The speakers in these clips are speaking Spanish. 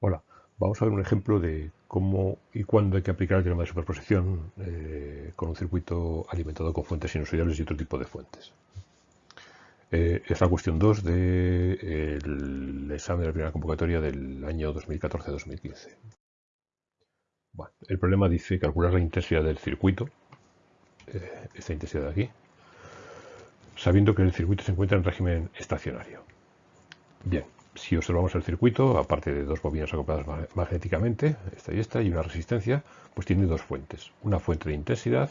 Hola, vamos a ver un ejemplo de cómo y cuándo hay que aplicar el teorema de superposición eh, con un circuito alimentado con fuentes sinusoidales y otro tipo de fuentes. Eh, es la cuestión 2 del examen de la primera convocatoria del año 2014-2015. Bueno, el problema dice calcular la intensidad del circuito, eh, esta intensidad de aquí, sabiendo que el circuito se encuentra en régimen estacionario. Bien, si observamos el circuito, aparte de dos bobinas acopladas magnéticamente, esta y esta, y una resistencia, pues tiene dos fuentes, una fuente de intensidad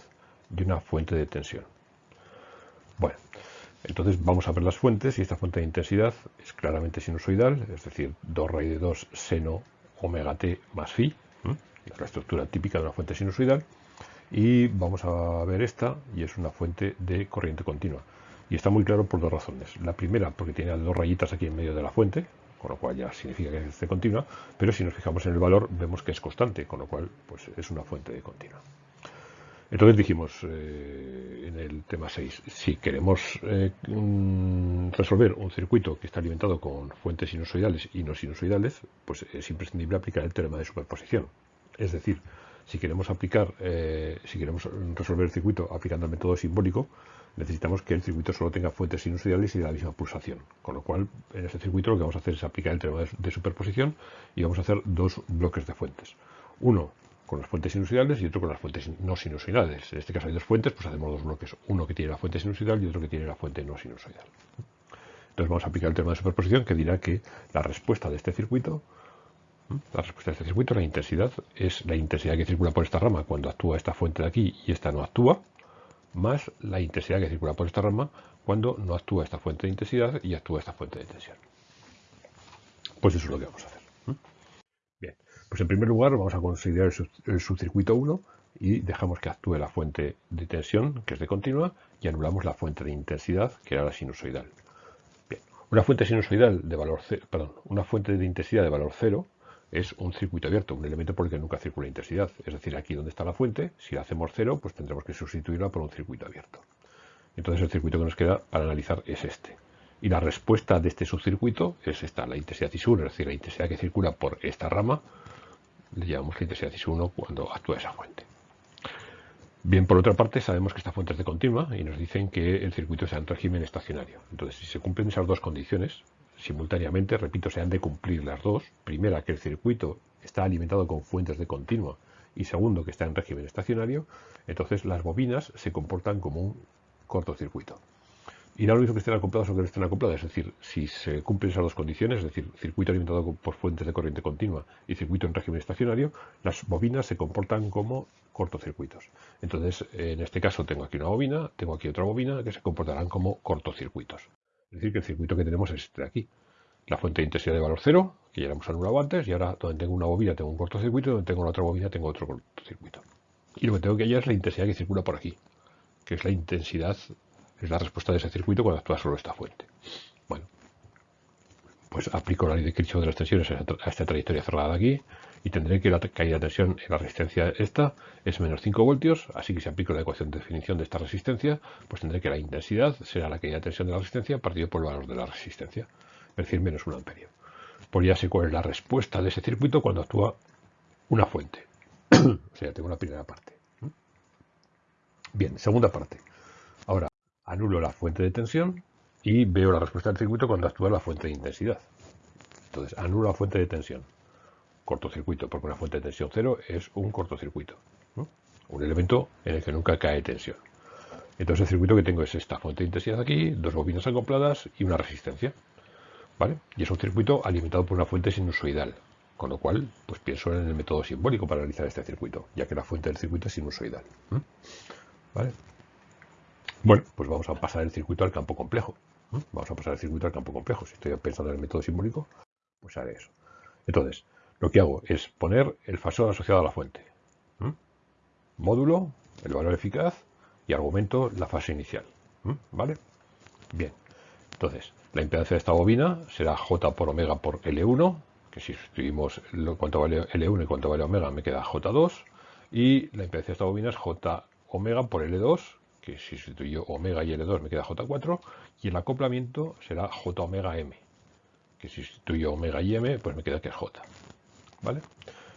y una fuente de tensión. Bueno, entonces vamos a ver las fuentes y esta fuente de intensidad es claramente sinusoidal, es decir, 2 raíz de 2 seno omega t más phi, es la estructura típica de una fuente sinusoidal, y vamos a ver esta y es una fuente de corriente continua. Y está muy claro por dos razones. La primera, porque tiene dos rayitas aquí en medio de la fuente, con lo cual ya significa que es continua, pero si nos fijamos en el valor vemos que es constante, con lo cual pues, es una fuente de continua. Entonces dijimos eh, en el tema 6, si queremos eh, mm, resolver un circuito que está alimentado con fuentes sinusoidales y no sinusoidales, pues es imprescindible aplicar el teorema de superposición. Es decir, si queremos aplicar, eh, si queremos resolver el circuito aplicando el método simbólico, necesitamos que el circuito solo tenga fuentes sinusoidales y de la misma pulsación. Con lo cual, en este circuito lo que vamos a hacer es aplicar el teorema de superposición y vamos a hacer dos bloques de fuentes. Uno con las fuentes sinusoidales y otro con las fuentes no sinusoidales. En este caso hay dos fuentes, pues hacemos dos bloques. Uno que tiene la fuente sinusoidal y otro que tiene la fuente no sinusoidal. Entonces vamos a aplicar el teorema de superposición que dirá que la respuesta de este circuito la respuesta de este circuito, la intensidad, es la intensidad que circula por esta rama cuando actúa esta fuente de aquí y esta no actúa, más la intensidad que circula por esta rama cuando no actúa esta fuente de intensidad y actúa esta fuente de tensión. Pues eso es lo que vamos a hacer. Bien, pues en primer lugar vamos a considerar el subcircuito 1 y dejamos que actúe la fuente de tensión, que es de continua, y anulamos la fuente de intensidad, que era la sinusoidal. Bien, una fuente sinusoidal de valor cero, perdón, una fuente de intensidad de valor cero es un circuito abierto, un elemento por el que nunca circula intensidad. Es decir, aquí donde está la fuente, si la hacemos cero, pues tendremos que sustituirla por un circuito abierto. Entonces el circuito que nos queda para analizar es este. Y la respuesta de este subcircuito es esta, la intensidad IS1, es decir, la intensidad que circula por esta rama, le llamamos la intensidad IS1 cuando actúa esa fuente. Bien, por otra parte, sabemos que esta fuente es de continua y nos dicen que el circuito sea en régimen estacionario. Entonces, si se cumplen esas dos condiciones, simultáneamente, repito, se han de cumplir las dos. Primera, que el circuito está alimentado con fuentes de continua y segundo, que está en régimen estacionario, entonces las bobinas se comportan como un cortocircuito. Y no lo mismo que estén acopladas o que no estén acopladas, es decir, si se cumplen esas dos condiciones, es decir, circuito alimentado por fuentes de corriente continua y circuito en régimen estacionario, las bobinas se comportan como cortocircuitos. Entonces, en este caso tengo aquí una bobina, tengo aquí otra bobina que se comportarán como cortocircuitos. Es decir, que el circuito que tenemos es este de aquí. La fuente de intensidad de valor cero, que ya la hemos anulado antes, y ahora donde tengo una bobina tengo un cortocircuito, donde tengo la otra bobina tengo otro cortocircuito. Y lo que tengo que hallar es la intensidad que circula por aquí, que es la intensidad, es la respuesta de ese circuito cuando actúa solo esta fuente. Bueno, pues aplico la ley de Kirchhoff de las tensiones a esta trayectoria cerrada de aquí, y tendré que la caída de tensión en la resistencia esta es menos 5 voltios, así que si aplico la ecuación de definición de esta resistencia, pues tendré que la intensidad será la caída de tensión de la resistencia partido por el valor de la resistencia, es decir, menos 1 amperio. Pues ya sé cuál es la respuesta de ese circuito cuando actúa una fuente. o sea, tengo la primera parte. Bien, segunda parte. Ahora, anulo la fuente de tensión y veo la respuesta del circuito cuando actúa la fuente de intensidad. Entonces, anulo la fuente de tensión cortocircuito, porque una fuente de tensión cero es un cortocircuito, un elemento en el que nunca cae tensión. Entonces el circuito que tengo es esta fuente de intensidad aquí, dos bobinas acopladas y una resistencia. ¿vale? Y es un circuito alimentado por una fuente sinusoidal, con lo cual pues pienso en el método simbólico para realizar este circuito, ya que la fuente del circuito es sinusoidal. ¿vale? Bueno, pues vamos a pasar el circuito al campo complejo. Vamos a pasar el circuito al campo complejo. Si estoy pensando en el método simbólico, pues haré eso. Entonces, lo que hago es poner el fasor asociado a la fuente. Módulo, el valor eficaz y argumento la fase inicial. ¿Vale? Bien. Entonces, la impedancia de esta bobina será J por omega por L1, que si sustituimos cuánto vale L1 y cuánto vale omega me queda J2. Y la impedancia de esta bobina es J omega por L2, que si sustituyo omega y L2 me queda J4. Y el acoplamiento será J omega M, que si sustituyo omega y M, pues me queda que es J. ¿vale?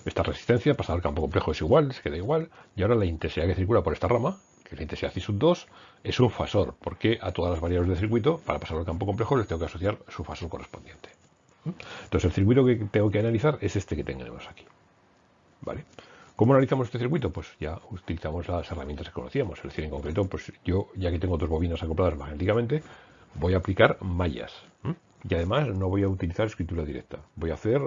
Esta resistencia pasada al campo complejo es igual, se queda igual, y ahora la intensidad que circula por esta rama, que es la intensidad ci sub 2, es un fasor, porque a todas las variables del circuito, para pasar al campo complejo, les tengo que asociar su fasor correspondiente. Entonces el circuito que tengo que analizar es este que tenemos aquí. ¿Vale? ¿Cómo analizamos este circuito? Pues ya utilizamos las herramientas que conocíamos. Es decir, en concreto, pues yo, ya que tengo dos bobinas acopladas magnéticamente, voy a aplicar mallas. Y además no voy a utilizar escritura directa. Voy a hacer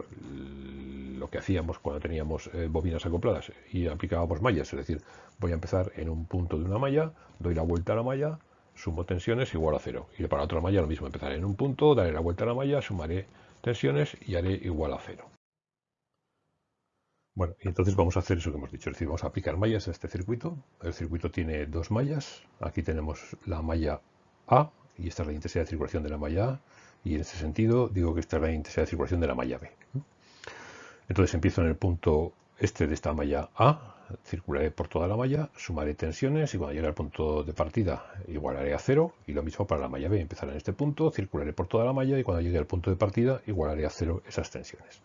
lo que hacíamos cuando teníamos eh, bobinas acopladas y aplicábamos mallas. Es decir, voy a empezar en un punto de una malla, doy la vuelta a la malla, sumo tensiones igual a cero. Y para otra malla lo mismo, empezaré en un punto, daré la vuelta a la malla, sumaré tensiones y haré igual a cero. Bueno, y entonces vamos a hacer eso que hemos dicho, es decir, vamos a aplicar mallas a este circuito. El circuito tiene dos mallas, aquí tenemos la malla A, y esta es la intensidad de circulación de la malla A, y en este sentido digo que esta es la intensidad de circulación de la malla B. Entonces empiezo en el punto este de esta malla A, circularé por toda la malla, sumaré tensiones y cuando llegue al punto de partida igualaré a cero y lo mismo para la malla B, empezaré en este punto, circularé por toda la malla y cuando llegue al punto de partida igualaré a cero esas tensiones.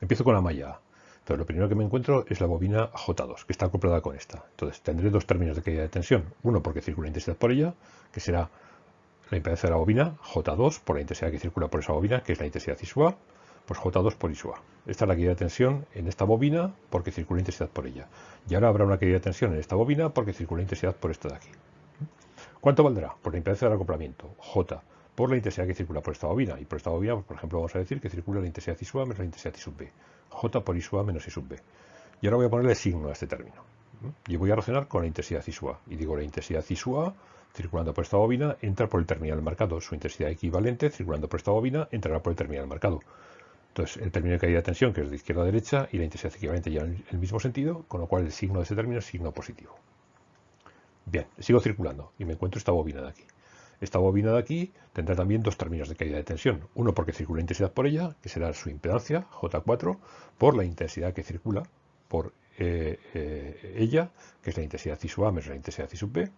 Empiezo con la malla A. Entonces, lo primero que me encuentro es la bobina J2, que está acoplada con esta. Entonces, tendré dos términos de caída de tensión. Uno porque circula intensidad por ella, que será la impedancia de la bobina, J2, por la intensidad que circula por esa bobina, que es la intensidad ISUA, pues J2 por ISUA. Esta es la caída de tensión en esta bobina porque circula intensidad por ella. Y ahora habrá una caída de tensión en esta bobina porque circula intensidad por esta de aquí. ¿Cuánto valdrá? Por la impedancia del acoplamiento, J, por la intensidad que circula por esta bobina. Y por esta bobina, pues, por ejemplo, vamos a decir que circula la intensidad ISUA menos la intensidad I sub B. J por I sub menos I sub B. Y ahora voy a ponerle signo a este término. Y voy a relacionar con la intensidad I sub. Y digo la intensidad I sub circulando por esta bobina, entra por el terminal marcado. Su intensidad equivalente, circulando por esta bobina, entrará por el terminal marcado. Entonces, el término de caída de tensión, que es de izquierda a derecha, y la intensidad equivalente en el mismo sentido, con lo cual el signo de ese término es signo positivo. Bien, sigo circulando y me encuentro esta bobina de aquí. Esta bobina de aquí tendrá también dos términos de caída de tensión. Uno porque circula intensidad por ella, que será su impedancia, J4, por la intensidad que circula por eh, eh, ella, que es la intensidad I sub A menos la intensidad I sub B.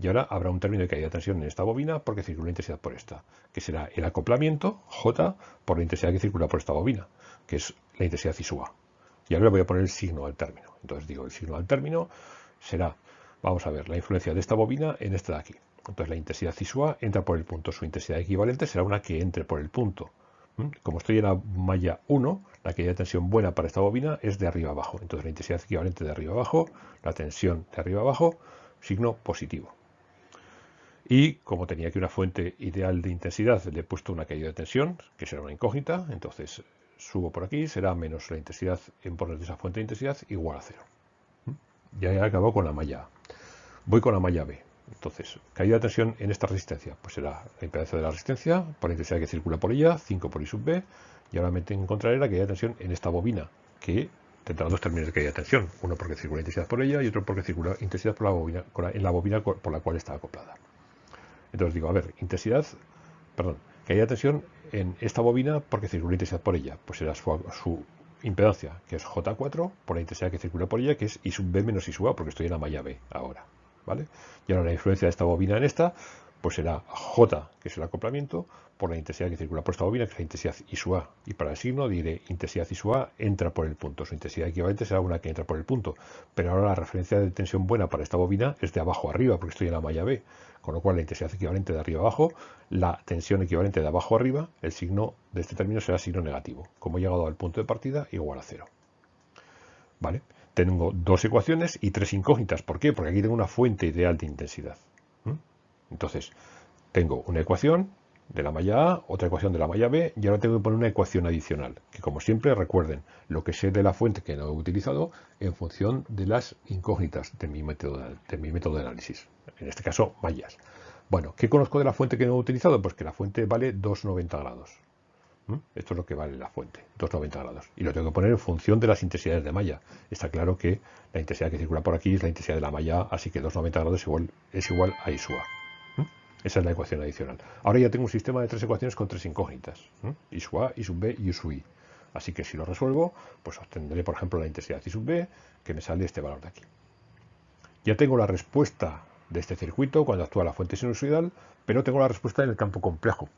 Y ahora habrá un término de caída de tensión en esta bobina porque circula intensidad por esta, que será el acoplamiento, J, por la intensidad que circula por esta bobina, que es la intensidad I sub A. Y ahora voy a poner el signo al término. Entonces digo, el signo al término será, vamos a ver, la influencia de esta bobina en esta de aquí. Entonces la intensidad cisua entra por el punto. Su intensidad equivalente será una que entre por el punto. ¿Mm? Como estoy en la malla 1, la caída de tensión buena para esta bobina es de arriba abajo. Entonces la intensidad equivalente de arriba abajo, la tensión de arriba abajo, signo positivo. Y como tenía aquí una fuente ideal de intensidad, le he puesto una caída de tensión, que será una incógnita. Entonces subo por aquí, será menos la intensidad en poner de esa fuente de intensidad igual a cero. ¿Mm? Ya he con la malla A. Voy con la malla B. Entonces, caída de tensión en esta resistencia, pues será la impedancia de la resistencia por la intensidad que circula por ella, 5 por I sub B, y ahora me encontraré la caída de tensión en esta bobina, que tendrá dos términos de caída de tensión, uno porque circula intensidad por ella y otro porque circula intensidad por la bobina, en la bobina por la cual está acoplada. Entonces digo, a ver, intensidad, perdón, caída de tensión en esta bobina porque circula intensidad por ella, pues será su, su impedancia, que es J4, por la intensidad que circula por ella, que es I sub B menos I sub A, porque estoy en la malla B ahora. Y ahora la influencia de esta bobina en esta, pues será J, que es el acoplamiento, por la intensidad que circula por esta bobina, que es la intensidad I sub A. Y para el signo diré intensidad I sub A entra por el punto. Su intensidad equivalente será una que entra por el punto. Pero ahora la referencia de tensión buena para esta bobina es de abajo arriba, porque estoy en la malla B. Con lo cual la intensidad equivalente de arriba abajo, la tensión equivalente de abajo arriba, el signo de este término será signo negativo. Como he llegado al punto de partida, igual a cero. ¿Vale? tengo dos ecuaciones y tres incógnitas. ¿Por qué? Porque aquí tengo una fuente ideal de intensidad. Entonces, tengo una ecuación de la malla A, otra ecuación de la malla B, y ahora tengo que poner una ecuación adicional, que como siempre recuerden lo que sé de la fuente que no he utilizado en función de las incógnitas de mi método de, análisis, en este caso mallas. Bueno, ¿qué conozco de la fuente que no he utilizado? Pues que la fuente vale 2,90 grados. Esto es lo que vale la fuente, 290 grados. Y lo tengo que poner en función de las intensidades de malla. Está claro que la intensidad que circula por aquí es la intensidad de la malla, así que 290 grados es igual, es igual a I A. Esa es la ecuación adicional. Ahora ya tengo un sistema de tres ecuaciones con tres incógnitas. I sub A, I sub B y I sub I. Así que si lo resuelvo, pues obtendré, por ejemplo, la intensidad I sub B, que me sale este valor de aquí. Ya tengo la respuesta de este circuito cuando actúa la fuente sinusoidal, pero tengo la respuesta en el campo complejo.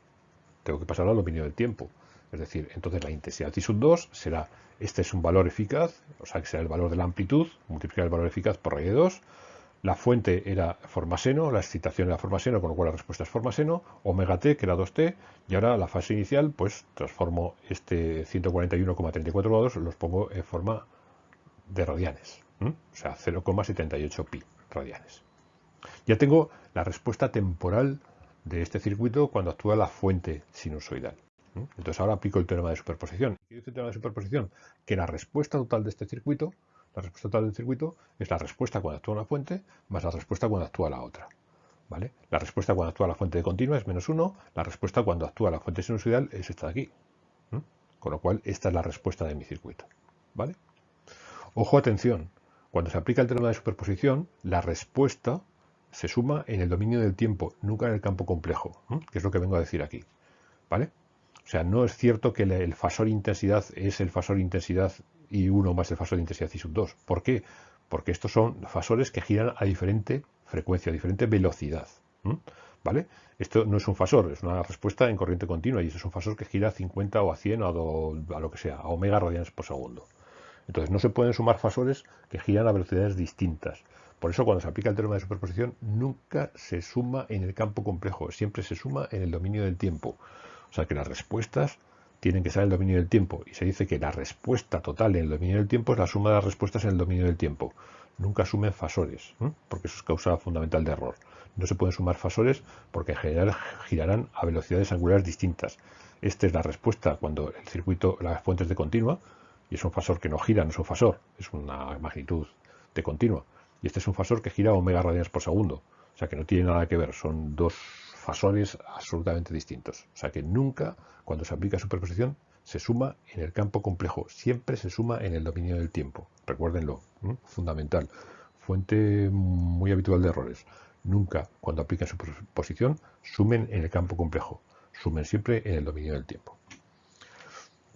Tengo que pasar al dominio del tiempo. Es decir, entonces la intensidad I sub 2 será, este es un valor eficaz, o sea que será el valor de la amplitud, multiplicar el valor eficaz por raíz de 2. La fuente era forma seno, la excitación era forma seno, con lo cual la respuesta es forma seno, omega t, que era 2t, y ahora la fase inicial, pues transformo este 141,34 grados, los pongo en forma de radianes, o sea, 0,78 pi radianes. Ya tengo la respuesta temporal de este circuito cuando actúa la fuente sinusoidal. Entonces ahora aplico el teorema de superposición. ¿Qué dice el teorema de superposición? Que la respuesta total de este circuito, la respuesta total del circuito, es la respuesta cuando actúa una fuente más la respuesta cuando actúa la otra. ¿Vale? La respuesta cuando actúa la fuente de continua es menos 1, la respuesta cuando actúa la fuente sinusoidal es esta de aquí. Con lo cual, esta es la respuesta de mi circuito. ¿Vale? Ojo, atención. Cuando se aplica el teorema de superposición, la respuesta se suma en el dominio del tiempo, nunca en el campo complejo, que es lo que vengo a decir aquí. ¿Vale? O sea, no es cierto que el fasor intensidad es el fasor intensidad y 1 más el fasor intensidad y sub 2. ¿Por qué? Porque estos son fasores que giran a diferente frecuencia, a diferente velocidad. ¿Vale? Esto no es un fasor, es una respuesta en corriente continua y esto es un fasor que gira a 50 o a 100 o a, lo que sea, a omega radianes por segundo. Entonces no se pueden sumar fasores que giran a velocidades distintas. Por eso cuando se aplica el teorema de superposición nunca se suma en el campo complejo, siempre se suma en el dominio del tiempo. O sea que las respuestas tienen que estar en el dominio del tiempo. Y se dice que la respuesta total en el dominio del tiempo es la suma de las respuestas en el dominio del tiempo. Nunca sumen fasores, porque eso es causa fundamental de error. No se pueden sumar fasores porque en general girarán a velocidades angulares distintas. Esta es la respuesta cuando el circuito, la fuente es de continua, y es un fasor que no gira, no es un fasor, es una magnitud de continua y este es un fasor que gira a omega radianes por segundo. O sea que no tiene nada que ver, son dos fasores absolutamente distintos. O sea que nunca, cuando se aplica superposición, se suma en el campo complejo, siempre se suma en el dominio del tiempo. Recuérdenlo, fundamental. Fuente muy habitual de errores. Nunca, cuando aplican superposición, sumen en el campo complejo. Sumen siempre en el dominio del tiempo.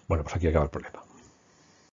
Bueno, pues aquí acaba el problema.